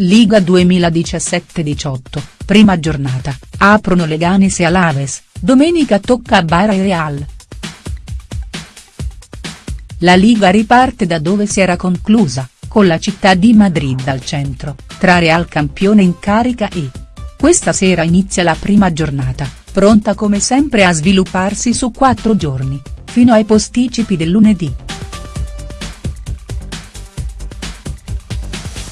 Liga 2017-18, prima giornata, aprono Leganes e Alaves, domenica tocca a Bara e Real. La Liga riparte da dove si era conclusa, con la città di Madrid al centro, tra Real campione in carica e. Questa sera inizia la prima giornata, pronta come sempre a svilupparsi su quattro giorni, fino ai posticipi del lunedì.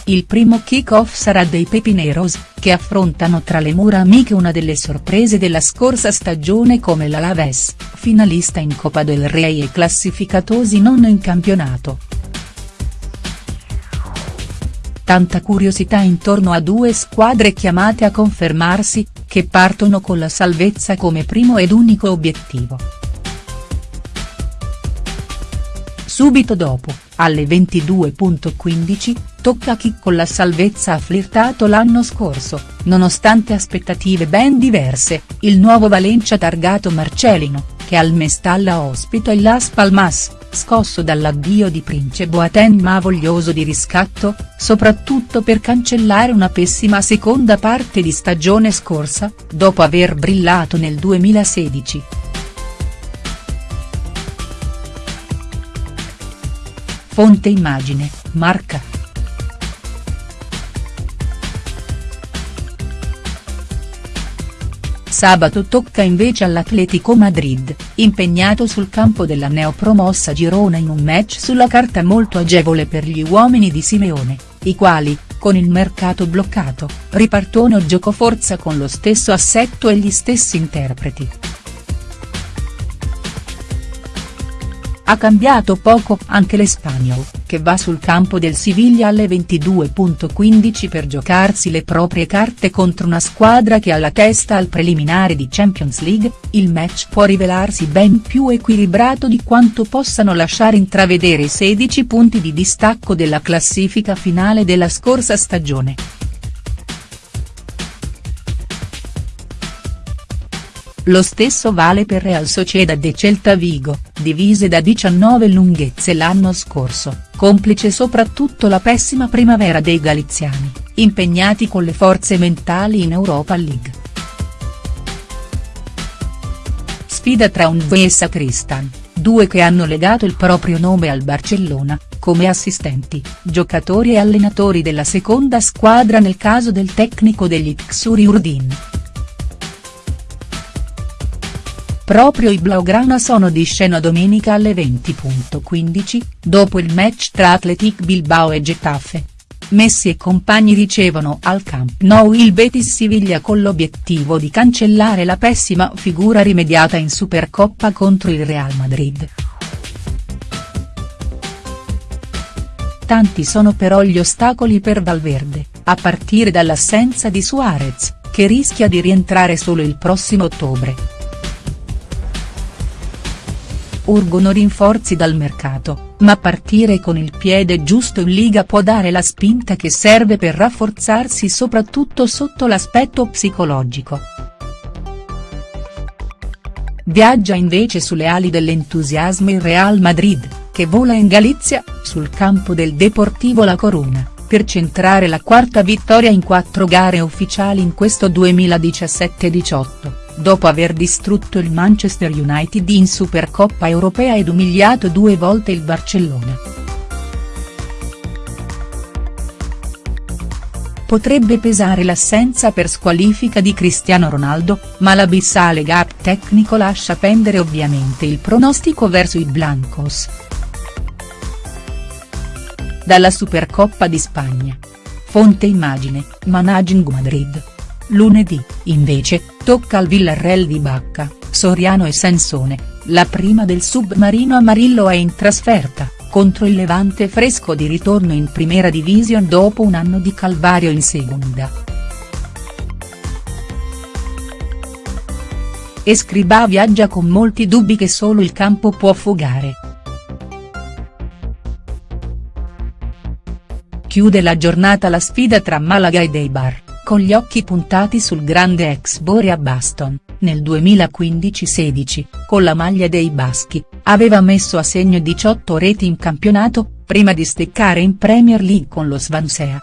Il primo kick-off sarà dei Pepineros, che affrontano tra le mura amiche una delle sorprese della scorsa stagione come l'Alaves, finalista in Coppa del Rey e classificatosi non in campionato. Tanta curiosità intorno a due squadre chiamate a confermarsi, che partono con la salvezza come primo ed unico obiettivo. Subito dopo, alle 22.15, tocca a chi con la salvezza ha flirtato l'anno scorso, nonostante aspettative ben diverse, il nuovo Valencia targato Marcelino, che al Mestalla ospita il Las Palmas, scosso dall'addio di Prince Boateng ma voglioso di riscatto, soprattutto per cancellare una pessima seconda parte di stagione scorsa, dopo aver brillato nel 2016. Fonte immagine, Marca. Sabato tocca invece all'Atletico Madrid, impegnato sul campo della neopromossa Girona in un match sulla carta molto agevole per gli uomini di Simeone, i quali, con il mercato bloccato, ripartono giocoforza con lo stesso assetto e gli stessi interpreti. Ha cambiato poco anche l'Espanyol, che va sul campo del Siviglia alle 22.15 per giocarsi le proprie carte contro una squadra che ha la testa al preliminare di Champions League, il match può rivelarsi ben più equilibrato di quanto possano lasciare intravedere i 16 punti di distacco della classifica finale della scorsa stagione. Lo stesso vale per Real Sociedad e Celta Vigo, divise da 19 lunghezze l'anno scorso, complice soprattutto la pessima primavera dei galiziani, impegnati con le forze mentali in Europa League. Sfida tra Unve e Sacristan, due che hanno legato il proprio nome al Barcellona, come assistenti, giocatori e allenatori della seconda squadra nel caso del tecnico degli Xuri Urdin. Proprio i Blaugrana sono di scena domenica alle 20.15, dopo il match tra Athletic Bilbao e Getafe. Messi e compagni ricevono al Camp Nou il Betis Siviglia con l'obiettivo di cancellare la pessima figura rimediata in Supercoppa contro il Real Madrid. Tanti sono però gli ostacoli per Valverde, a partire dall'assenza di Suarez, che rischia di rientrare solo il prossimo ottobre urgono rinforzi dal mercato, ma partire con il piede giusto in Liga può dare la spinta che serve per rafforzarsi soprattutto sotto l'aspetto psicologico. Viaggia invece sulle ali dell'entusiasmo il Real Madrid, che vola in Galizia, sul campo del Deportivo La Coruna, per centrare la quarta vittoria in quattro gare ufficiali in questo 2017-18 dopo aver distrutto il Manchester United in Supercoppa europea ed umiliato due volte il Barcellona. Potrebbe pesare l'assenza per squalifica di Cristiano Ronaldo, ma l'abissale gap tecnico lascia pendere ovviamente il pronostico verso i Blancos. Dalla Supercoppa di Spagna. Fonte immagine, Managing Madrid. Lunedì, invece, tocca al Villarreal di Bacca, Soriano e Sansone, la prima del submarino Amarillo è in trasferta, contro il Levante fresco di ritorno in Primera Division dopo un anno di calvario in Segunda. Escribà viaggia con molti dubbi che solo il campo può fugare. Chiude la giornata la sfida tra Malaga e Deibar con gli occhi puntati sul grande ex Borea Baston, nel 2015-16, con la maglia dei Baschi, aveva messo a segno 18 reti in campionato, prima di steccare in Premier League con lo Svansea.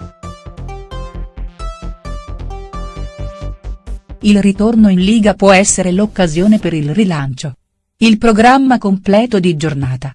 Il ritorno in Liga può essere l'occasione per il rilancio. Il programma completo di giornata.